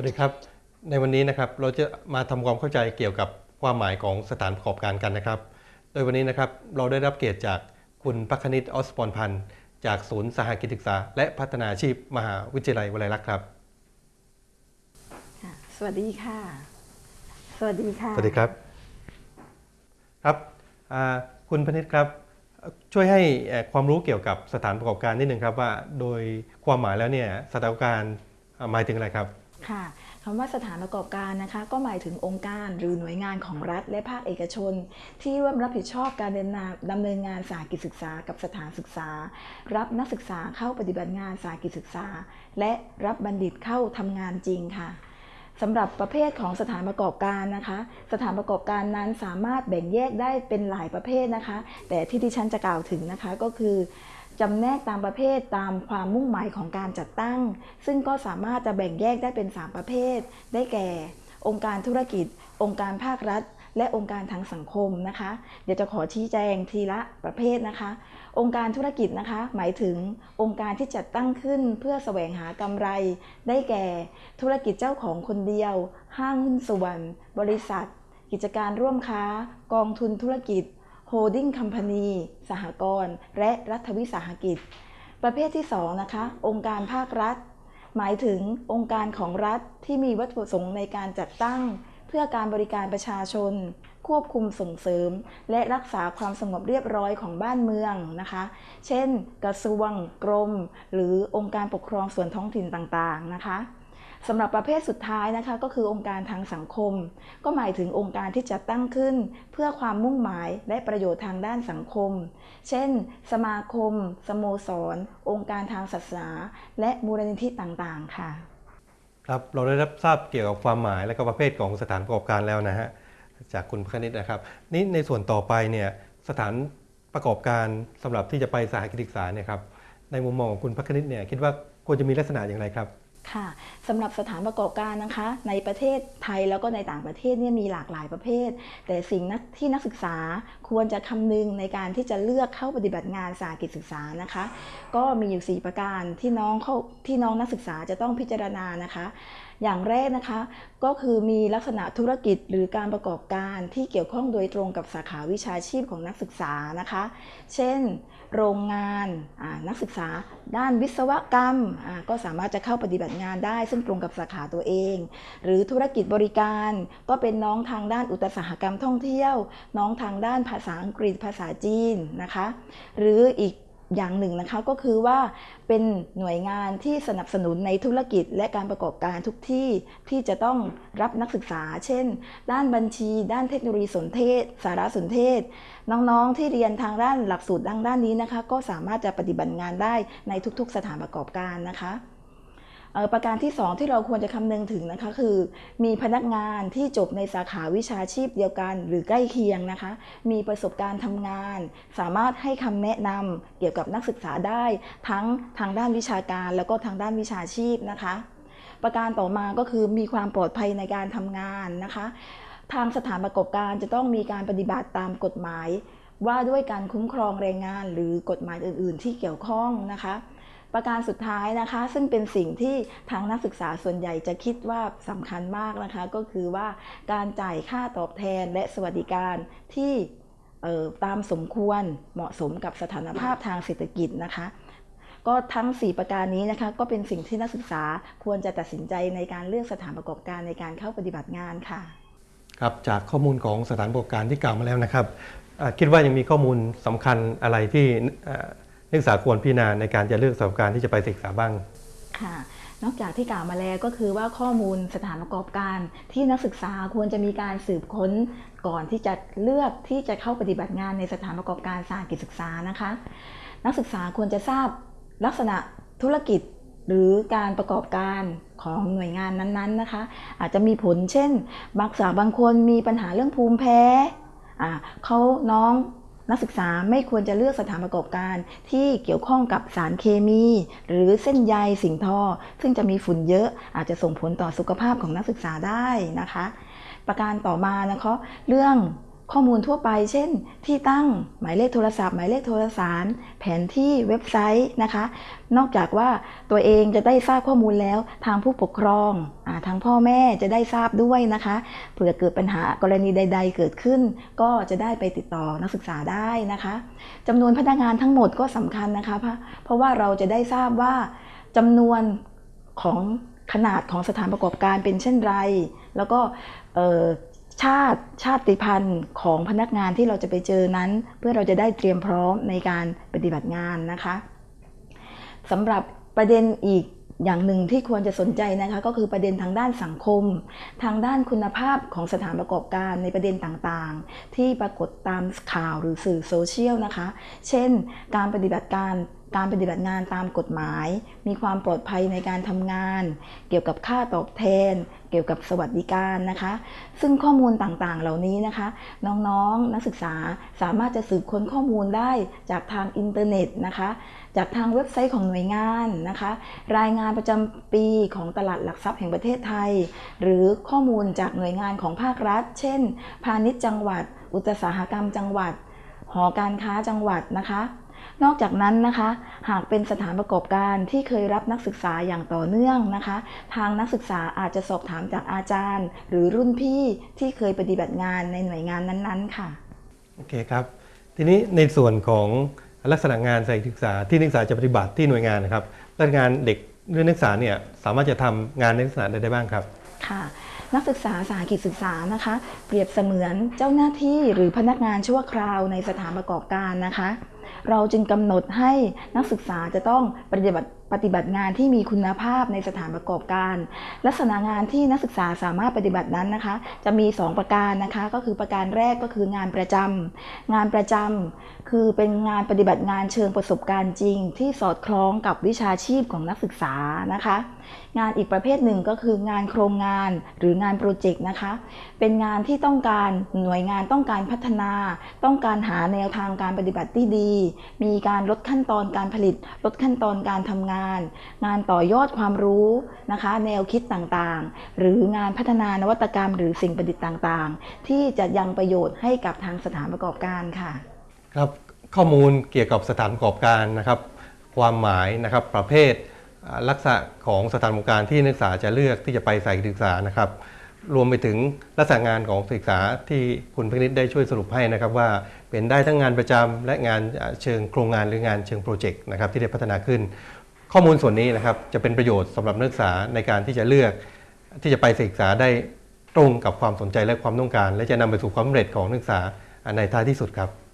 วัสดีครับ ในวันนี้นะครับเราจะมาทำความเข้าใจเกี่ยวกับความหมายของสถานประกอบการกันนะครับ โดยวันนี้นะครับเราได้รับเกียรติจากคุณพักคณิตออสปอนพันธ์จากศูนย์สหกิจศึกษา และพัฒนาอาชีพ มหาวิทยาลัยวลัยลักษณ์ครับค่ะสวัสดีค่ะ สวัสดีค่ะ สวัสดีครับครับอ่าคุณพนิษครับเอ่อช่วยให้เอ่อความรู้เกี่ยวกับสถานประกอบการนิดนึงครับว่าโดยความหมายแล้วเนี่ยสถานประกอบการอ่าหมายถึงอะไรครับ ค่ะคำว่าสถานประกอบการนะคะก็หมายถึงองค์การหรือหน่วยงานของรัฐและภาคเอกชน ที่ร่วมรับผิดชอบการดำเนินงานดำเนินงานสาหกิจศึกษากับสถานศึกษา รับนักศึกษาเข้าปฏิบัติงานสาหกิจศึกษา และรับบัณฑิตเข้าทำงานจริงค่ะสำหรับประเภทของสถานประกอบการนะคะ สถานประกอบการนั้นสามารถแบ่งแยกได้เป็นหลายประเภทนะคะ แต่ที่ที่ฉันจะกล่าวถึงนะคะก็คือ จำแนกตามประเภทตามความมุ่งหมายของการจัดตั้ง ซึ่งก็สามารถจะแบ่งแยกได้เป็น 3 ประเภท ได้แก่ องค์การธุรกิจ องค์การภาครัฐ และองค์การทางสังคมนะคะ เดี๋ยวจะขอชี้แจงทีละประเภทนะคะ องค์การธุรกิจนะคะ หมายถึงองค์การที่จัดตั้งขึ้นเพื่อแสวงหากำไร ได้แก่ ธุรกิจเจ้าของคนเดียว ห้างหุ้นส่วน บริษัท กิจการร่วมค้า กองทุนธุรกิจ holding company สหกรณ์และรัฐวิสาหกิจ ประเภทที่2นะคะ องค์การภาครัฐ หมายถึงองค์การของรัฐที่มีวัตถุประสงค์ในการจัดตั้ง เพื่อการบริการประชาชน ควบคุมส่งเสริม และรักษาความสงบเรียบร้อยของบ้านเมืองนะคะ เช่น กระทรวง กรม หรือองค์การปกครองส่วนท้องถิ่นต่างๆนะคะ สำหรับประเภทสุดท้ายนะคะก็คือองค์การทางสังคม ก็หมายถึงองค์การที่จัดตั้งขึ้น เพื่อความมุ่งหมายและประโยชน์ทางด้านสังคม เช่น สมาคม สโมสร องค์การทางศาสนา และมูลนิธิต่างๆ ค่ะ ครับเราได้รับทราบเกี่ยวกับความหมายและก็ประเภทของสถานประกอบการแล้วนะฮะจากคุณพคณิตนะครับนี่ในส่วนต่อไปเนี่ยสถานประกอบการสำหรับที่จะไปสาหกิจศึกษาเนี่ยครับในมุมมองของคุณพคณิตเนี่ยคิดว่าควรจะมีลักษณะอย่างไรครับ ค่ะสำหรับสถานประกอบการนะคะ ในประเทศไทยแล้วก็ในต่างประเทศเนี่ยมีหลากหลายประเภท แต่สิ่งที่นักศึกษาควรจะคำนึงในการที่จะเลือกเข้าปฏิบัติงานสาหกิจศึกษานะคะ ก็มีอยู่ 4 ประการที่น้องเข้าที่น้องนักศึกษาจะต้องพิจารณานะคะ อย่างแรกนะคะ ก็คือมีลักษณะธุรกิจหรือการประกอบการที่เกี่ยวข้องโดยตรงกับสาขาวิชาชีพของนักศึกษานะคะ เช่น โรงงานนักศึกษา ด้านวิศวกรรมก็สามารถจะเข้าปฏิบัติงานได้ ซึ่งตรงกับสาขาตัวเอง หรือธุรกิจบริการก็เป็นน้องทางด้านอุตสาหกรรมท่องเที่ยว น้องทางด้านภาษาอังกฤษภาษาจีนนะคะ หรืออีก อย่างหนึ่งนะคะก็คือว่าเป็นหน่วยงานที่สนับสนุนในธุรกิจและการประกอบการทุกที่ที่จะต้องรับนักศึกษา เช่น ด้านบัญชี ด้านเทคโนโลยีสนเทศ สารสนเทศ น้องๆที่เรียนทางด้านหลักสูตรดังด้านนี้นะคะ ก็สามารถจะปฏิบัติงานได้ในทุกๆ สถานประกอบการนะคะ ประการที่ 2 ที่เราควรจะคำนึงถึงนะคะคือ มีพนักงานที่จบในสาขาวิชาชีพเดียวกัน หรือใกล้เคียงนะคะ มีประสบการณ์ทำงาน สามารถให้คำแนะนำเกี่ยวกับนักศึกษาได้ ทั้งทางด้านวิชาการ แล้วก็ทางด้านวิชาชีพนะคะ ประการต่อมาก็คือมีความปลอดภัยในการทำงานนะคะ ทางสถานประกอบการจะต้องมีการปฏิบัติตามกฎหมาย ว่าด้วยการคุ้มครองแรงงาน หรือกฎหมายอื่น ๆ ที่เกี่ยวข้องนะคะ ประการสุดท้ายนะคะ ซึ่งเป็นสิ่งที่ทางนักศึกษาส่วนใหญ่จะคิดว่าสำคัญมากนะคะ ก็คือว่าการจ่ายค่าตอบแทนและสวัสดิการที่ออตามสมควรเหมาะสมกับสถานภาพทางเศรษฐกิจนะคะ ก็ทั้ง 4 ประการนี้นะคะก็เป็นสิ่งที่นักศึกษาควรจะตัดสินใจในการเลือกสถานประกอบการในการเข้าปฏิบัติงานค่ะครับจากข้อมูลของสถานประกอบการที่กล่าวมาแล้วนะครับคิดว่ายังมีข้อมูลสำคัญอะไรที่ นักศึกษาควรพิจารณาในการจะเลือกสถานประกอบการที่จะไปศึกษาบ้างค่ะนอกจากที่กล่าวมาแล้วก็คือว่าข้อมูลสถานประกอบการที่นักศึกษาควรจะมีการสืบค้นก่อนที่จะเลือกที่จะเข้าปฏิบัติงานในสถานประกอบการสาหกิจศึกษานะคะ นักศึกษาควรจะทราบลักษณะธุรกิจหรือการประกอบการของหน่วยงานนั้นๆนะคะ อาจจะมีผลเช่น บางสาวบางคนมีปัญหาเรื่องภูมิแพ้อ่าเขาน้อง นักศึกษาไม่ควรจะเลือกสถานประกอบการที่เกี่ยวข้องกับสารเคมี หรือเส้นใยสิ่งทอซึ่งจะมีฝุ่นเยอะอาจจะส่งผลต่อสุขภาพของนักศึกษาได้นะคะ ประการต่อมานะคะเรื่อง ข้อมูลทั่วไป เช่น ที่ตั้งหมายเลขโทรศัพท์ หมายเลขโทรสารแผนที่เว็บไซต์นะคะ นอกจากว่าตัวเองจะได้ทราบข้อมูลแล้วทางผู้ปกครองอทางพ่อแม่จะได้ทราบด้วยนะคะเผื่อเกิดปัญหากรณีใด ๆ เกิดขึ้น ก็จะได้ไปติดต่อนักศึกษาได้นะคะจำนวนพนักงานทั้งหมดก็สำคัญนะคะ เพราะว่าเราจะได้ทราบว่าจำนวนของขนาดของสถานประกอบการเป็นเช่นไร แล้วก็ ชาติชาติพันธุ์ของพนักงานที่เราจะไปเจอนั้น เพื่อเราจะได้เตรียมพร้อมในการปฏิบัติงานนะคะสำหรับประเด็นอีกอย่างหนึ่งที่ควรจะสนใจนะคะก็คือประเด็นทางด้านสังคม ทางด้านคุณภาพของสถานประกอบการในประเด็นต่างๆ ที่ปรากฏตามข่าวหรือสื่อโซเชียลนะคะ เช่น การปฏิบัติการ การปฏิบัติงานตามกฎหมาย มีความปลอดภัยในการทำงาน เกี่ยวกับค่าตอบแทน เกี่ยวกับสวัสดิการนะคะ ซึ่งข้อมูลต่างๆ เหล่านี้นะคะ น้องๆนักศึกษาสามารถจะสืบค้นข้อมูลได้จากทางอินเทอร์เน็ตนะคะ จากทางเว็บไซต์ของหน่วยงานนะคะ รายงานประจำปีของตลาดหลักทรัพย์แห่งประเทศไทย หรือข้อมูลจากหน่วยงานของภาครัฐ เช่น พาณิชย์จังหวัด อุตสาหกรรมจังหวัด หอการค้าจังหวัดนะคะ นอกจากนั้นนะคะ หากเป็นสถานประกอบการที่เคยรับนักศึกษาอย่างต่อเนื่องนะคะ ทางนักศึกษาอาจจะสอบถามจากอาจารย์ หรือรุ่นพี่ที่เคยปฏิบัติงานในหน่วยงานนั้นๆ ค่ะโอเคครับ ทีนี้ในส่วนของลักษณะงานสายศึกษาที่นักศึกษาจะปฏิบัติที่หน่วยงานนะครับและงานเด็กหรือนักศึกษาเนี่ยสามารถจะทำงานในลักษณะใดได้บ้างครับค่ะนักศึกษาสาหกิจศึกษานะคะ เปรียบเสมือนเจ้าหน้าที่หรือพนักงานชั่วคราวในสถานประกอบการนะคะ เราจึงกำหนดให้นักศึกษาจะต้องปฏิบัติปฏิบัติงานที่มีคุณภาพในสถานประกอบการ ลักษณะงานที่นักศึกษาสามารถปฏิบัตินั้นนะคะ จะมี 2 ประการนะคะ ก็คือประการแรกก็คืองานประจำงานประจำคือเป็นงานปฏิบัติงานเชิงประสบการณ์จริง ที่สอดคล้องกับวิชาชีพของนักศึกษานะคะ งานอีกประเภทหนึ่งก็คืองานโครงงานหรืองานโปรเจกต์นะคะ เป็นงานที่ต้องการหน่วยงานต้องการพัฒนา ต้องการหาแนวทางการปฏิบัติที่ดีมีการลดขั้นตอนการผลิต ลดขั้นตอนการทำงาน งานต่อยอดความรู้นะคะ แนวคิดต่างๆ หรืองานพัฒนานวัตกรรม หรือสิ่งประดิษฐ์ต่างๆ ที่จะยังประโยชน์ให้กับทางสถานประกอบการค่ะ ครับข้อมูลเกี่ยวกับสถานประกอบการนะครับ ความหมายนะครับประเภทลักษณะของสถานประกอบการที่นักศึกษาจะเลือกที่จะไปใส่ศึกษานะครับ รวมไปถึงลักษณะงานของศึกษาที่คุณพินิษได้ช่วยสรุปให้นะครับว่าเป็นได้ทั้งงานประจำและงานเชิงโครงงานหรืองานเชิงโปรเจกต์นะครับที่ได้พัฒนาขึ้น ข้อมูลส่วนนี้นะครับจะเป็นประโยชน์สำหรับนักศึกษาในการที่จะเลือกที่จะไปศึกษาได้ตรงกับความสนใจและความต้องการ และจะนำไปสู่ความสำเร็จของนักศึกษาในท้ายที่สุดครับ